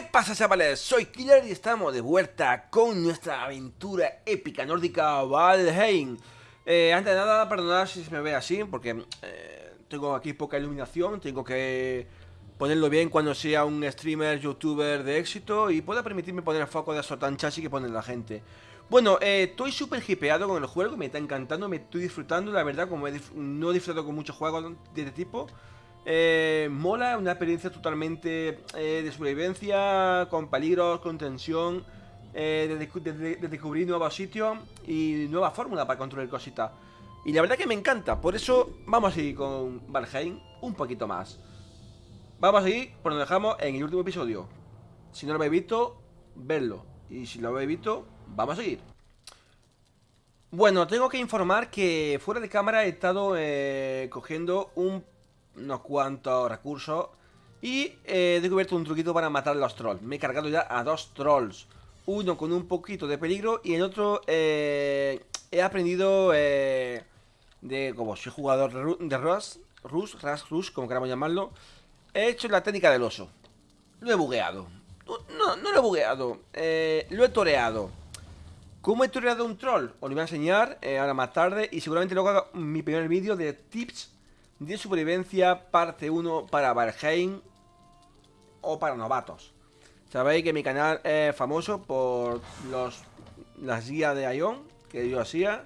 ¿Qué pasa chavales? Soy Killer y estamos de vuelta con nuestra aventura épica nórdica Valheim eh, Antes de nada, perdonad si se me ve así, porque eh, tengo aquí poca iluminación Tengo que ponerlo bien cuando sea un streamer, youtuber de éxito Y pueda permitirme poner el foco de esos tan chasis que pone la gente Bueno, eh, estoy súper hipeado con el juego, me está encantando, me estoy disfrutando La verdad, como no he disfrutado con muchos juegos de este tipo eh, mola, una experiencia totalmente eh, de supervivencia, con peligros, con tensión, eh, de, descubrir nuevos sitios y nueva fórmula para controlar cositas. Y la verdad que me encanta, por eso vamos a seguir con Valheim un poquito más. Vamos a seguir por donde dejamos en el último episodio. Si no lo habéis visto, verlo. Y si lo habéis visto, vamos a seguir. Bueno, tengo que informar que fuera de cámara he estado eh, cogiendo un unos cuantos recursos y he descubierto un truquito para matar a los trolls. Me he cargado ya a dos trolls. Uno con un poquito de peligro y el otro eh, he aprendido eh, de, como soy jugador de Rush, Rush, Rush, Rush, como queramos llamarlo, he hecho la técnica del oso. Lo he bugueado. No, no lo he bugueado. Eh, lo he toreado. ¿Cómo he toreado un troll? Os lo voy a enseñar ahora más tarde y seguramente luego haga mi primer vídeo de tips de supervivencia parte 1 para Valheim o para novatos. Sabéis que mi canal es famoso por los las guías de Ion que yo hacía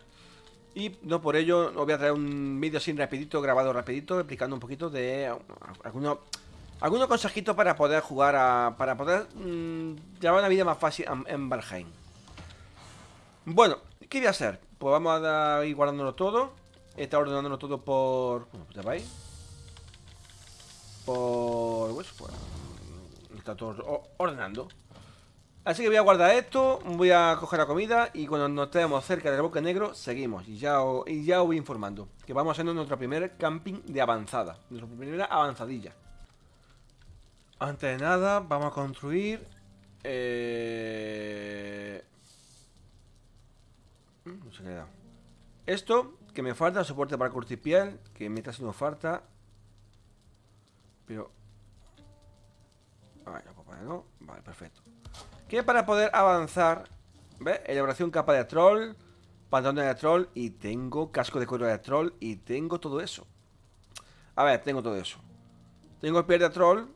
y no por ello os voy a traer un vídeo así rapidito, grabado rapidito, explicando un poquito de algunos algunos consejitos para poder jugar a, para poder mm, llevar una vida más fácil en, en Valheim. Bueno, ¿qué voy a hacer? Pues vamos a ir guardándolo todo Está ordenándolo todo por... ¿Cómo ya veis? Por... Pues, pues, está todo ordenando. Así que voy a guardar esto, voy a coger la comida y cuando nos estemos cerca del bosque negro, seguimos. Y ya, os, y ya os voy informando que vamos haciendo nuestro primer camping de avanzada. Nuestra primera avanzadilla. Antes de nada, vamos a construir... Eh... Mm, no se queda. Esto que me falta soporte para curtir piel, que me está haciendo falta. Pero... Vale, no, Vale, perfecto. Que para poder avanzar, ¿ves? Elaboración capa de troll, pantalón de troll y tengo casco de cuero de troll y tengo todo eso. A ver, tengo todo eso. Tengo el piel de troll.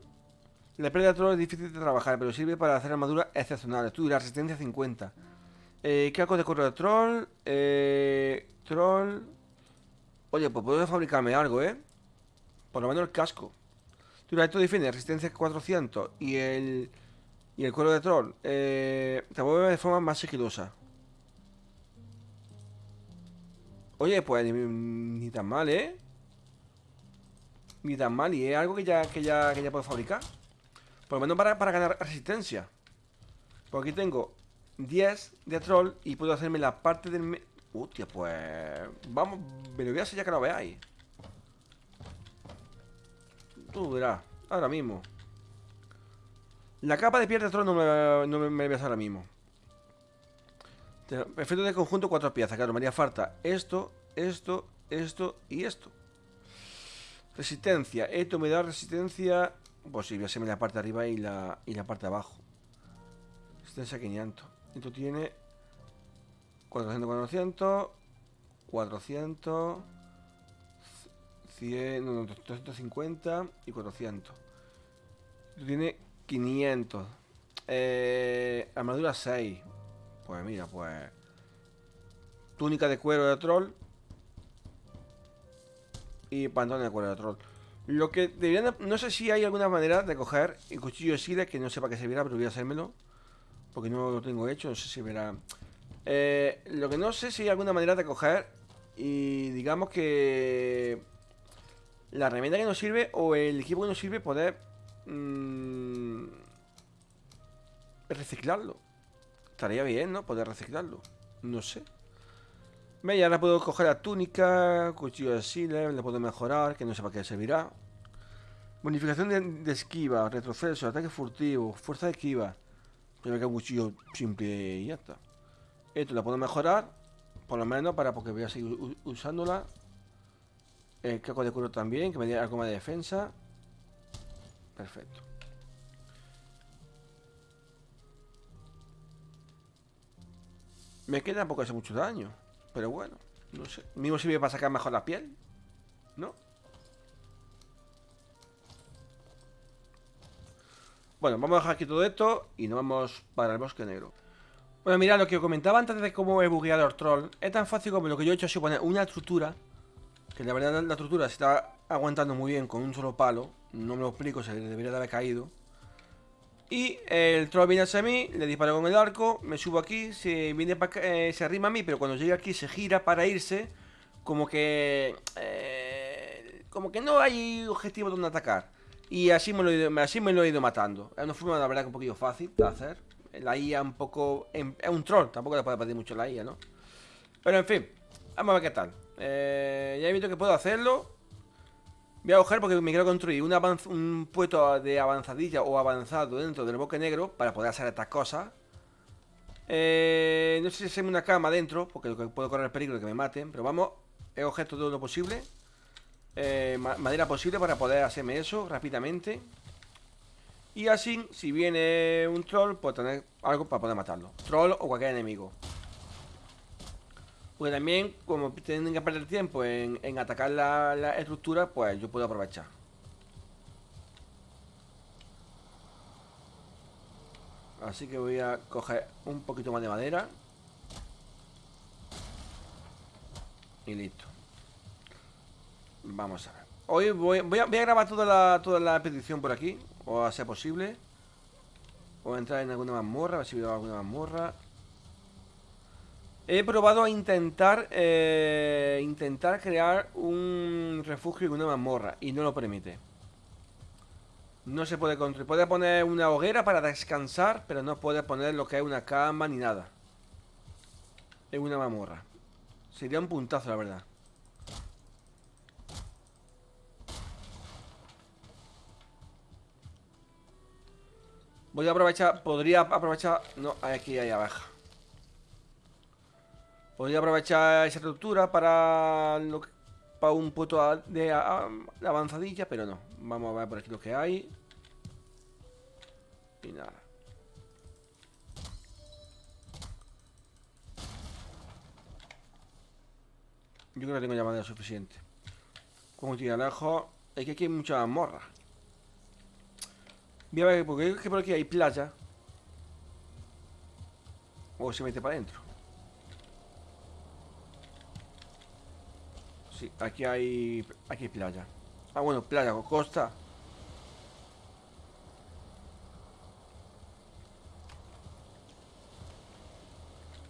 La piel de troll es difícil de trabajar, pero sirve para hacer armadura excepcionales. Tú, la resistencia 50. Eh, de cuero de troll. Eh, Troll. Oye, pues puedo fabricarme algo, ¿eh? Por lo menos el casco. Esto defiende resistencia 400 y el. Y el cuero de troll. Eh, te mueve de forma más sigilosa. Oye, pues ni, tan mal, ¿eh? Ni tan mal, y es algo que ya, que ya, que ya puedo fabricar. Por lo menos para, para ganar resistencia. Por aquí tengo 10 de troll y puedo hacerme la parte del, Hostia, pues... Vamos, me lo voy a hacer ya que lo veáis. Tú verás, ahora mismo. La capa de piel de trono no me, no me, me ahora mismo. Efecto de conjunto, cuatro piezas. Claro, me haría falta esto, esto, esto y esto. Resistencia. Esto me da resistencia... Pues sí, voy a hacerme la parte de arriba y la, y la parte de abajo. Resistencia 500. Esto tiene 400, 400, 400, 100, no, 250 y 400. Tiene 500. Eh, armadura 6. Pues mira, pues... Túnica de cuero de troll. Y pantalones de cuero de troll. Lo que deberían... No sé si hay alguna manera de coger el cuchillo de sile, que no sé para qué servirá, pero voy a hacérmelo. Porque no lo tengo hecho, no sé si verá... Eh, lo que no sé si hay alguna manera de coger y digamos que la herramienta que nos sirve o el equipo que nos sirve poder mmm, reciclarlo. Estaría bien, ¿no? Poder reciclarlo. No sé. Ve, ahora puedo coger la túnica, cuchillo de Sealer, le puedo mejorar, que no sé para qué servirá. Bonificación de, esquiva, retroceso, ataque furtivo, fuerza de esquiva. Yo me quedo un cuchillo simple y ya está. Esto la puedo mejorar, por lo menos para porque voy a seguir usándola. El caco de cuero también, que me dé algo más de defensa. Perfecto. Me queda poco hace mucho daño, pero bueno, no sé. Mismo sirve para sacar mejor la piel, ¿no? Bueno, vamos a dejar aquí todo esto y nos vamos para el bosque negro. Bueno, mira, lo que comentaba antes de cómo he bugueado el troll es tan fácil como lo que yo he hecho, es poner una estructura, que la verdad la estructura se está aguantando muy bien con un solo palo, no me lo explico, se debería de haber caído. Y el troll viene hacia mí, le disparo con el arco, me subo aquí, se, viene eh, se arrima a mí, pero cuando llega aquí se gira para irse, como que... Eh, como que no hay objetivo donde atacar. Y así me, lo he ido, matando. Es una forma, la verdad, que un poquito fácil de hacer. La IA un poco... Es un troll, tampoco le puede pedir mucho la IA, ¿no? Pero en fin, vamos a ver qué tal. Eh, ya he visto que puedo hacerlo. Voy a coger porque me quiero construir un, un puesto de avanzadilla o avanzado dentro del bosque negro para poder hacer estas cosas. Eh, no sé si se una cama dentro, porque puedo correr el peligro de que me maten, pero vamos, he cogido todo lo posible. Eh, madera posible para poder hacerme eso rápidamente. Y así, si viene un troll, puedo tener algo para poder matarlo. Troll o cualquier enemigo. Pues también, como tienen que perder tiempo en, atacar la, estructura, pues yo puedo aprovechar. Así que voy a coger un poquito más de madera. Y listo. Vamos a ver. Hoy voy, a, grabar toda la, toda la petición por aquí, o a ser posible. O entrar en alguna mazmorra, a ver si veo alguna mazmorra. He probado a intentar eh, intentar crear un refugio en una mazmorra y no lo permite. No se puede construir. Puede poner una hoguera para descansar, pero no puede poner lo que es una cama ni nada. En una mazmorra. Sería un puntazo, la verdad. Voy aprovechar, podría aprovechar... No, aquí hay abajo. Podría aprovechar esa estructura para, para un puto de, avanzadilla, pero no. Vamos a ver por aquí lo que hay. Y nada. Yo creo que tengo ya suficiente. Como tiene lejos. Es que aquí hay mucha morra. Voy a ver, porque es que por aquí hay playa. O se mete para adentro. Sí, aquí hay... Aquí hay playa. Ah, bueno, playa o costa.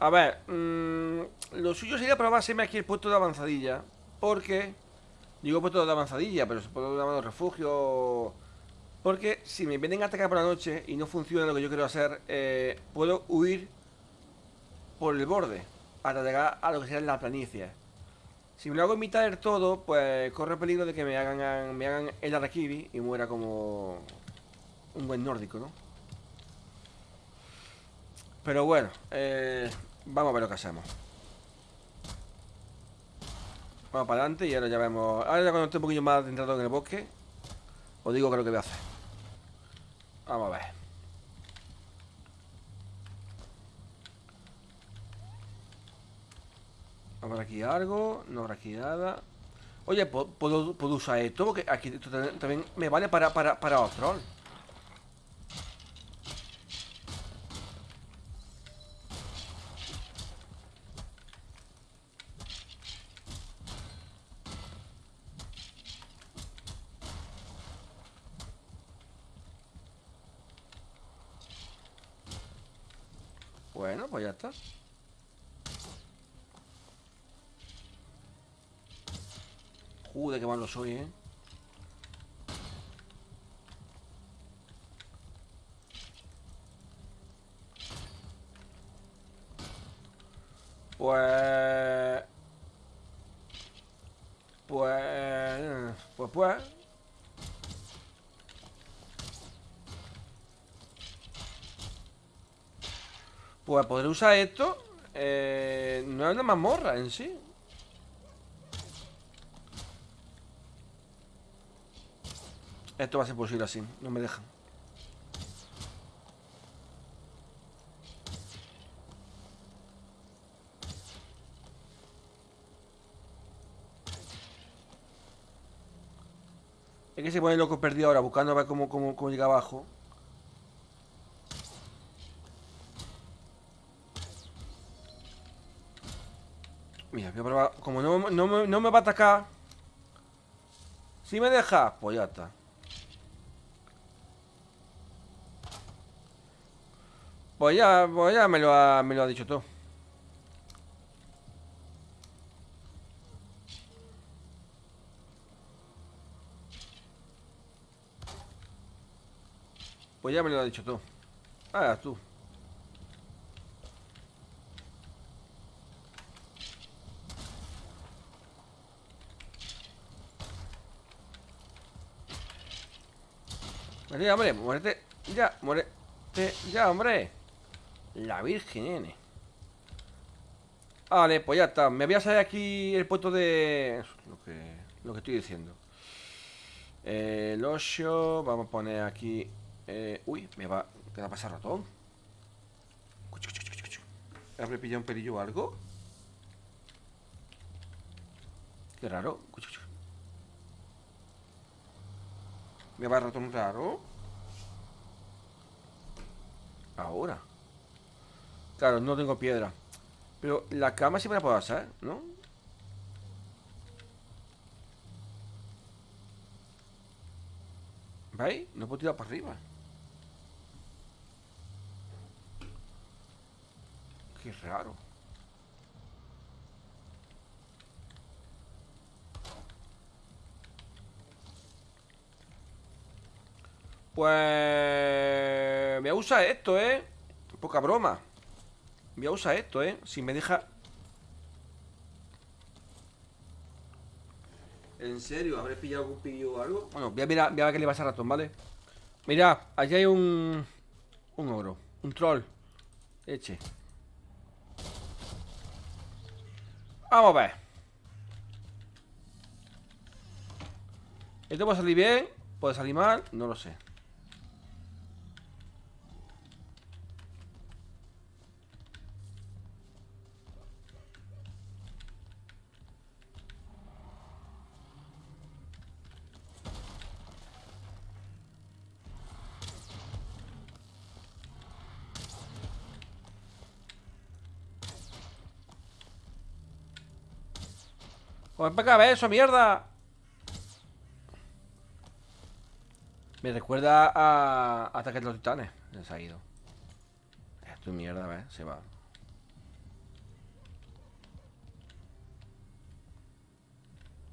A ver, mmm, lo suyo sería probarse aquí el puesto de avanzadilla. Porque, digo puesto de avanzadilla, pero se puede llamar refugio. Porque si me vienen a atacar por la noche y no funciona lo que yo quiero hacer, eh, puedo huir por el borde hasta llegar a lo que sería la planicie. Si me lo hago en mitad del todo, pues corre peligro de que me hagan, me hagan el Arakiri y muera como un buen nórdico, ¿no? Pero bueno, eh, vamos a ver lo que hacemos. Vamos para adelante y ahora ya vemos... Ahora ya cuando esté un poquillo más adentrado en el bosque, os digo que es lo que voy a hacer. Vamos a ver. Habrá aquí algo, no habrá aquí nada. Oye, ¿puedo, puedo usar esto? Porque aquí también me vale para, para, para otro. Bueno, pues ya está. Joder, qué malo soy, ¿eh? Pues... Pues... Pues pues... Pues podré usar esto eh, No es una mazmorra en sí Esto va a ser posible así, no me dejan. Es que se pone loco perdido ahora, buscando a ver cómo, cómo, llega abajo. Mira, voy a probar. Como no, no, no me va a atacar. Si me deja, pues ya está. Pues ya, pues ya me lo ha, me lo ha dicho todo. Pues ya me lo ha dicho todo. Ah, tú. Vale, hombre, muérete. Ya, muérete. Ya, hombre. La Virgen, nene. Vale, pues ya está. Me voy a salir aquí el puesto de... Lo que, estoy diciendo. el Osho. Vamos a poner aquí... Eh, uy, me va... ¿Qué va a pasar ratón? ¿Habré pillado un perillo o algo? Qué raro. Me va ratón raro. Ahora. Claro, no tengo piedra. Pero la cama sí me la puedo hacer, ¿no? ¿Veis? No puedo tirar para arriba. Qué raro. Pues... Me usa esto, ¿eh? Poca broma. Voy a usar esto, ¿eh? Si me deja... ¿En serio? ¿Habré pillado algún pillo o algo? Bueno, voy a, mirar, voy a ver qué le pasa a ratón, ¿vale? Mira, allí hay un... Un oro Un troll Eche Vamos a ver ¿Esto puede salir bien? ¿Puede salir mal? No lo sé Pues para acá, eso, mierda. Me recuerda a Ataque de los Titanes. Se ha ido. Es mierda, ¿ves? Se va.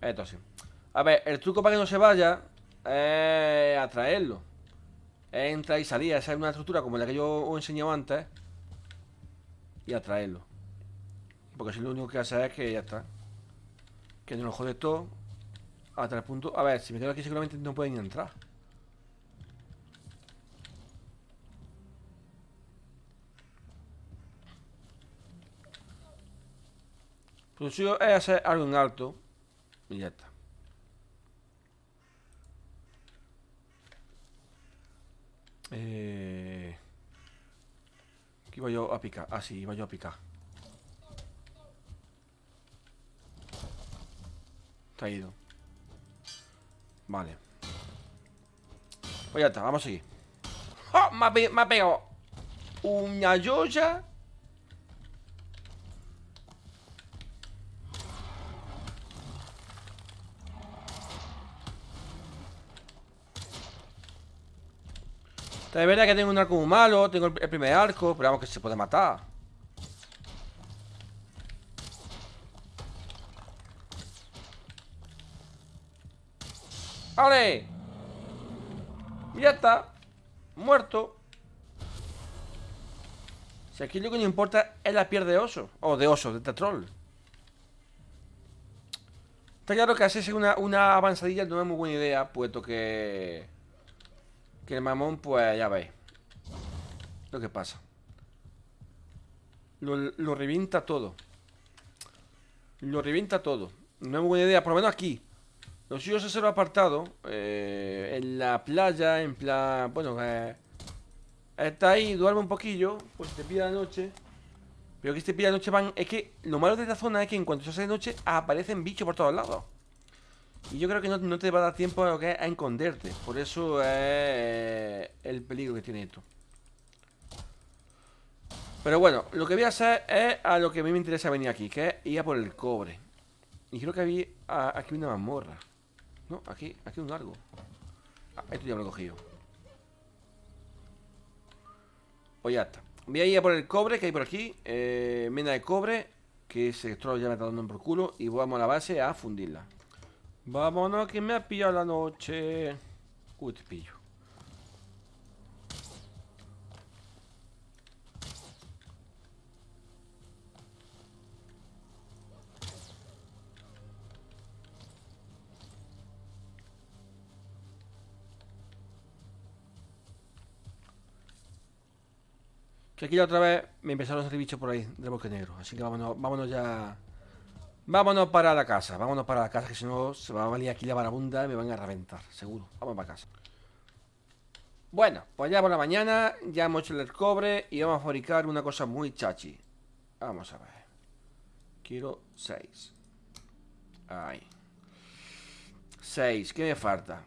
Esto sí. A ver, el truco para que no se vaya es atraerlo. Entra y salía. Esa es una estructura como la que yo os he enseñado antes. Y atraerlo. Porque si lo único que hace es que ya está. Que no lo jode todo Hasta el punto... A ver, si me quedo aquí seguramente no pueden entrar. Pues si es hacer algo en alto Y ya está. Eh... Aquí iba yo a picar Ah, sí, iba yo a picar Ido. Vale. Pues ya está, vamos a seguir. ¡Oh! Me ha, pegado una yoya. Es verdad que tengo un arco muy malo, tengo el primer arco, pero vamos que se puede matar. ¡Vale! Ya está. Muerto. Si aquí lo que no importa es la piel de oso O de oso, de tetrol Está claro que hacerse una, una avanzadilla no es muy buena idea Puesto que... Que el mamón, pues ya veis Lo que pasa. Lo revienta todo. Lo revienta todo. No es muy buena idea, por lo menos aquí los suyos es el apartado eh, En la playa, en plan Bueno, eh, Está ahí, duerme un poquillo Pues te pide la noche Pero que te pide la noche van Es que lo malo de esta zona es que en cuanto se hace de noche Aparecen bichos por todos lados Y yo creo que no, te va a dar tiempo a, a esconderte. Por eso es el peligro que tiene esto. Pero bueno, lo que voy a hacer es a lo que a mí me interesa venir aquí, que es ir a por el cobre. Y creo que había aquí una mazmorra. No, aquí, aquí un largo. Ah, esto ya me lo he cogido. Pues ya está. Voy a ir a por el cobre que hay por aquí. Eh, mina de cobre. Que ese esto ya me está dando por culo. Y vamos a la base a fundirla. Vámonos, que me ha pillado la noche. Uy, te pillo. Que aquí otra vez me empezaron a salir bichos por ahí del bosque negro. Así que vámonos, vámonos ya. Vámonos para la casa. Vámonos para la casa, que si no se va a valer aquí la marabunda y me van a reventar, seguro. Vamos para casa. Bueno, pues ya por la mañana ya hemos hecho el cobre y vamos a fabricar una cosa muy chachi. Vamos a ver. Quiero seis. Ahí. Seis. ¿Qué me falta?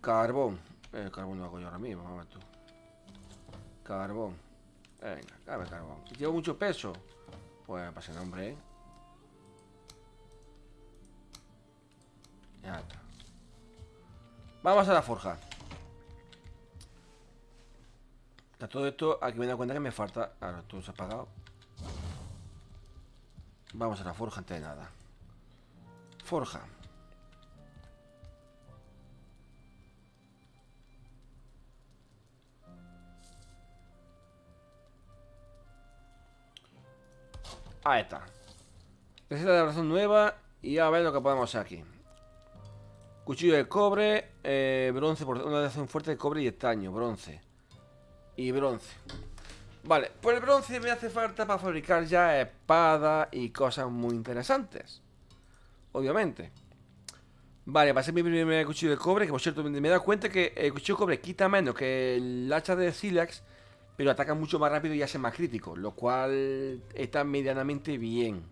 Carbón. El carbón lo hago yo ahora mismo, vamos a ver tú. Carbón. Venga, dame carbón. ¿Llevo mucho peso? Pues pase nombre, ¿eh? Ya está. Vamos a la forja. Está todo esto, aquí me he dado cuenta que me falta... Ahora, todo se ha apagado. Vamos a la forja antes de nada. Forja. Ahí está. Receta de razón nueva y a ver lo que podemos hacer aquí. Cuchillo de cobre, eh, bronce, por una razón fuerte de cobre y estaño, bronce. Y bronce. Vale, pues el bronce me hace falta para fabricar ya espada y cosas muy interesantes. Obviamente. Vale, va a ser mi primer cuchillo de cobre, que por cierto me he dado cuenta que el cuchillo de cobre quita menos que el hacha de Silex pero ataca mucho más rápido y hace más crítico, lo cual está medianamente bien.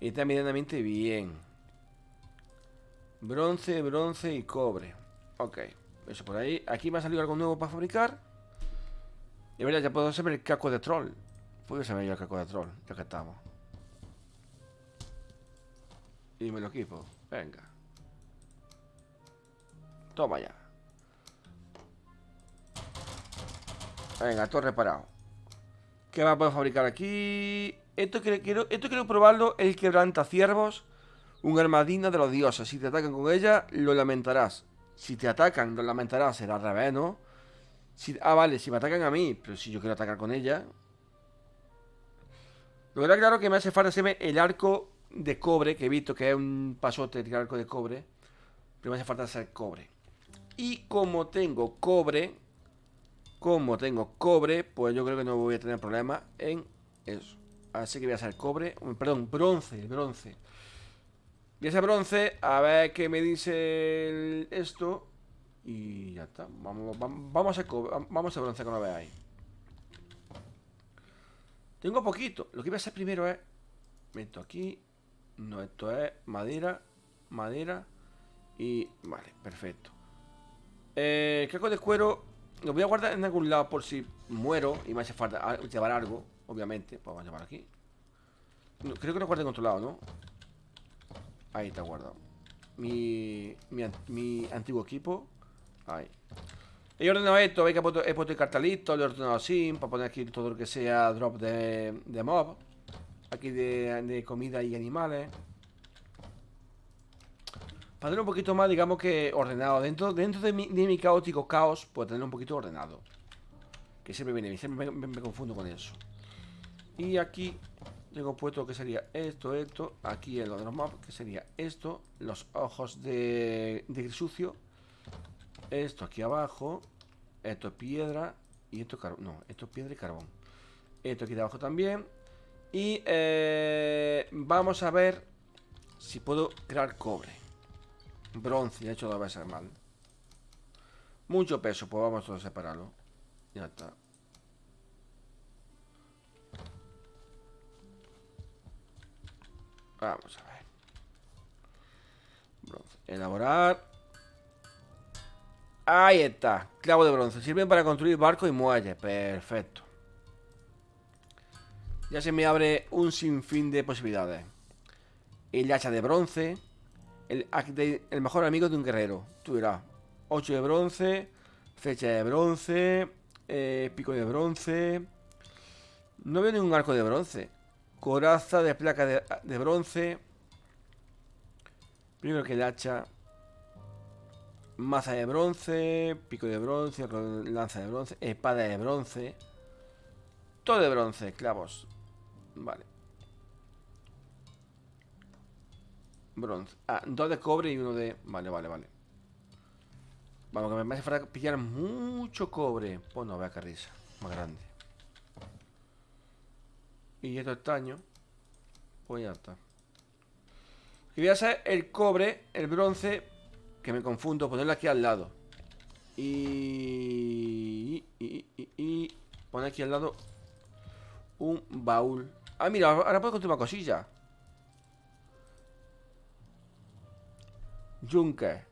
Está medianamente bien. Bronce, bronce y cobre. Ok, eso por ahí. Aquí me ha salido algo nuevo para fabricar. Y verdad, ya puedo saber el caco de troll. Puedo saber yo el caco de troll, ya que estamos. Y me lo equipo. Venga. Toma ya. Venga, todo reparado. ¿Qué a poder fabricar aquí? Esto quiero, esto quiero probarlo, el quebranta ciervos. Un armadina de los dioses. Si te atacan con ella, lo lamentarás. Si te atacan, lo lamentarás. Será al ¿no? ah, vale, si me atacan a mí. Pero si yo quiero atacar con ella. Lo que está claro que me hace falta hacerme el arco de cobre. Que he visto que es un pasote el arco de cobre. Pero me hace falta hacer cobre. Y como tengo cobre, como tengo cobre, pues yo creo que no voy a tener problema en eso. Así que voy a hacer cobre, perdón, bronce, bronce. Voy a hacer bronce, a ver qué me dice esto. Y ya está. Vamos, vamos, a, vamos a bronce lo veáis. Tengo poquito. Lo que voy a hacer primero es... Meto aquí. No, esto es madera, madera y... Vale, perfecto. Eh, caco de cuero lo voy a guardar en algún lado por si muero y me hace falta llevar algo, obviamente. Pues vamos a llevar aquí. creo que lo guardé en otro lado, ¿no? Ahí está guardado. Mi, mi, antiguo equipo. Ahí. He ordenado esto, he puesto, he puesto el cartelito, lo he ordenado así, para poner aquí todo lo que sea drop de, de mob. Aquí de, de comida y animales. Para tener un poquito más, digamos que ordenado. Dentro, de, mi, caótico caos, pues tener un poquito ordenado. Que siempre viene siempre me, confundo con eso. Y aquí tengo puesto que sería esto, esto. Aquí en lo de los maps, que sería esto. Los ojos de, de sucio. Esto aquí abajo. Esto es piedra. Y esto es carbón. No, esto es piedra y carbón. Esto aquí de abajo también. Y eh, vamos a ver si puedo crear cobre. Bronce, de hecho no va a ser mal. Mucho peso, pues vamos a separarlo. Ya está. Vamos a ver. Elaborar. Ahí está. Clavo de bronce. Sirven para construir barcos y muelles. Perfecto. Ya se me abre un sinfín de posibilidades. El hacha de bronce. El, mejor amigo de un guerrero. Tú dirás. 8 de bronce. Flecha de bronce. Eh, pico de bronce. No veo ningún arco de bronce. Coraza de placa de, de bronce. Primero que el hacha. Maza de bronce. Pico de bronce. Lanza de bronce. Espada de bronce. Todo de bronce. Clavos. Vale. Bronce. Ah, dos de cobre y uno de... Vale, vale, vale. Vamos, que me hace falta pillar mucho cobre. Pues no, vea qué risa. Más grande. Y esto estaño. Pues ya está. Y voy a hacer el cobre, el bronce, que me confundo, ponerlo aquí al lado. Y, y, y, y poner aquí al lado un baúl. Ah, mira, ahora puedo construir una cosilla. Yunque.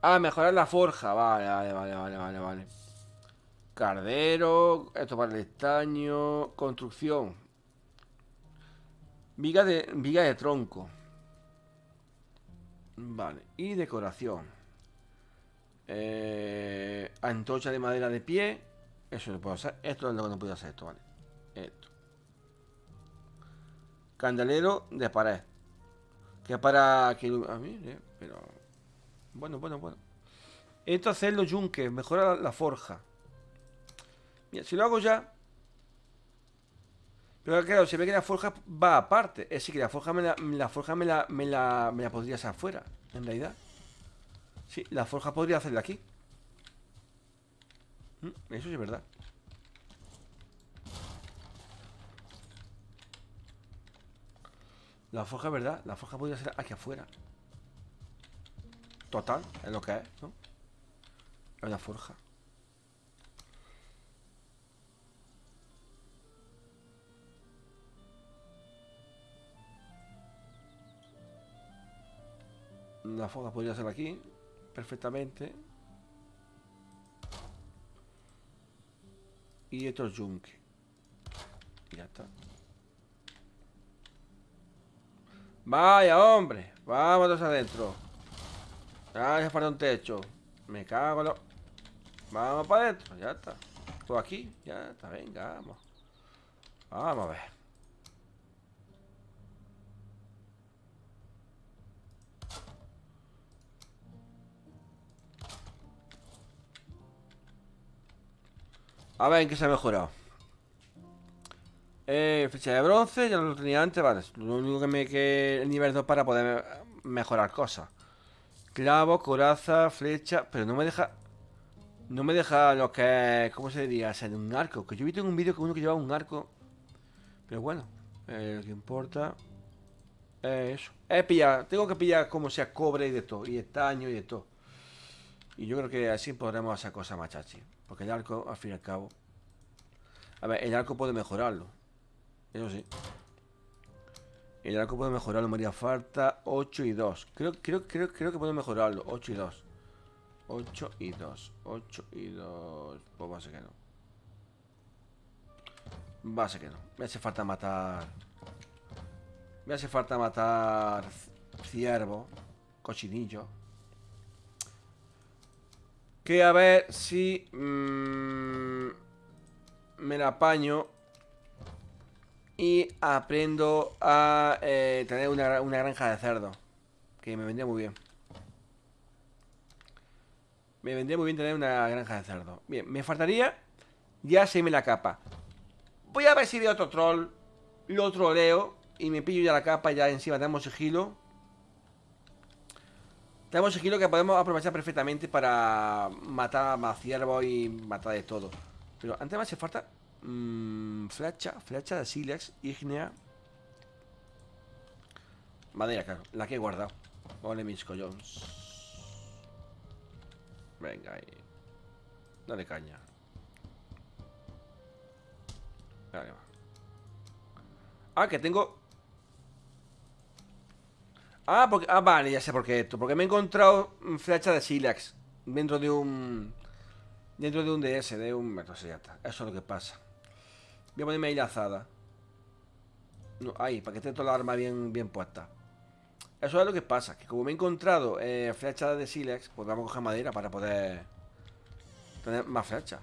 Ah, mejorar la forja. Vale, vale, vale, vale, vale, vale. Cardero. Esto para el estaño. Construcción. Viga de, viga de tronco. Vale. Y decoración. Eh, antorcha de madera de pie. Eso no puedo hacer. Esto es lo que no puedo hacer. Esto, vale. Esto. Candelero de pared. Que para que... A mí, eh, pero... Bueno, bueno, bueno. Esto hacer los yunques. Mejora la, forja. Mira, si lo hago ya... Pero claro, se ve que la forja va aparte. Es decir, que la forja me la, la forja me la, me la, me la podría hacer afuera, en realidad. Sí, la forja podría hacerla aquí. Mm, eso sí es verdad. La forja es verdad. La forja podría ser aquí afuera. Total, es lo que es, ¿no? Es una forja. La forja podría ser aquí perfectamente. Y esto es yunque. Ya está. Vaya, hombre. Vámonos adentro. Ya falta un techo. Me cago en lo... Vamos para adentro. Ya está. Todo aquí. Ya está. Venga, vamos. Vamos a ver. A ver en qué se ha mejorado. Eh, flecha de bronce, ya lo tenía antes, vale. Lo único que me que el nivel 2 para poder mejorar cosas. Clavo, coraza, flecha. Pero no me deja. No me deja lo que es. ¿Cómo se diría? Ser un arco. Que yo visto en un vídeo que uno que llevaba un arco. Pero bueno, eh, lo que importa. Es eso. Es pillar. Tengo que pillar como sea cobre y de todo. Y estaño y de todo. Y yo creo que así podremos hacer cosas más chachi. Porque el arco, al fin y al cabo. A ver, el arco puede mejorarlo. Eso sí. El arco puede mejorarlo, me haría falta 8 y 2. Creo, creo, creo, creo que puede mejorarlo. 8 y 2. 8 y 2. 8 y 2. Pues va a ser que no. Va a ser que no. Me hace falta matar. Me hace falta matar ciervo. Cochinillo. Que a ver si mmm, me la apaño y aprendo a eh, tener una, granja de cerdo. Que me vendría muy bien. Me vendría muy bien tener una granja de cerdo. Bien, me faltaría ya se me la capa. Voy a ver si de otro troll lo troleo y me pillo ya la capa. Ya encima tenemos sigilo. Tenemos sigilo que podemos aprovechar perfectamente para matar más ciervos y matar de todo. Pero antes me hace falta mmm, flecha, flecha de sílex, ígnea. Madera, la que he guardado. Vale, mis collones. Venga ahí. Dale caña. Vale, va. Ah, que tengo Ah, porque, ah, vale, ya sé por qué esto. Porque me he encontrado flecha de Silex dentro de un... Dentro de un DS, de un... Entonces ya. Eso es lo que pasa. Voy a ponerme ahí lazada. No, ahí, para que esté toda la arma bien, bien puesta. Eso es lo que pasa, que como me he encontrado eh, flechas de Silex, pues vamos a coger madera para poder tener más flechas.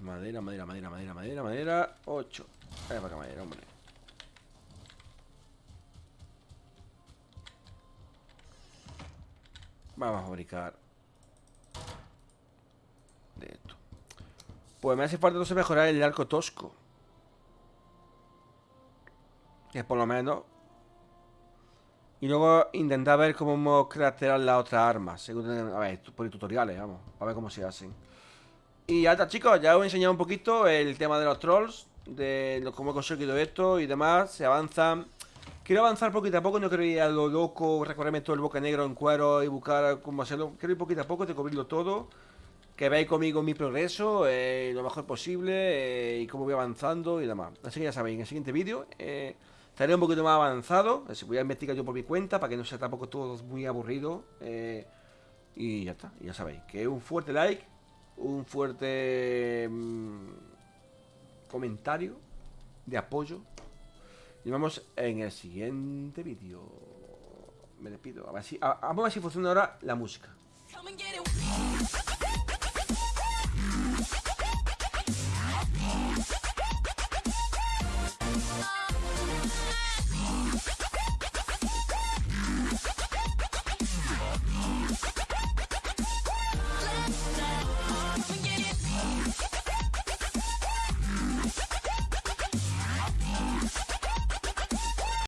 Madera, madera, madera, madera, madera, madera. 8. para acá madera, hombre. Vamos a fabricar de esto. Pues me hace falta entonces mejorar el arco tosco. Que por lo menos y luego intentar ver cómo craftear la otra arma. Según, a ver, por tutoriales, vamos. A ver cómo se hacen. Y ya está, chicos. Ya os he enseñado un poquito el tema de los trolls. De cómo he conseguido esto y demás. Se avanza. Quiero avanzar poquito a poco. No quiero ir a lo loco. Recorrerme todo el boca negro en cuero y buscar cómo hacerlo. Quiero ir poquito a poco. De cubrirlo todo. Que veáis conmigo mi progreso. Eh, lo mejor posible. Eh, y cómo voy avanzando y demás. Así que ya sabéis. En el siguiente vídeo. Eh, Estaré un poquito más avanzado. Si voy a investigar yo por mi cuenta para que no sea tampoco todo muy aburrido. Eh, y ya está. Ya sabéis. Que un fuerte like. Un fuerte mm, comentario de apoyo. Y nos vemos en el siguiente vídeo. Me despido. A ver si, a, vamos a ver si funciona ahora la música.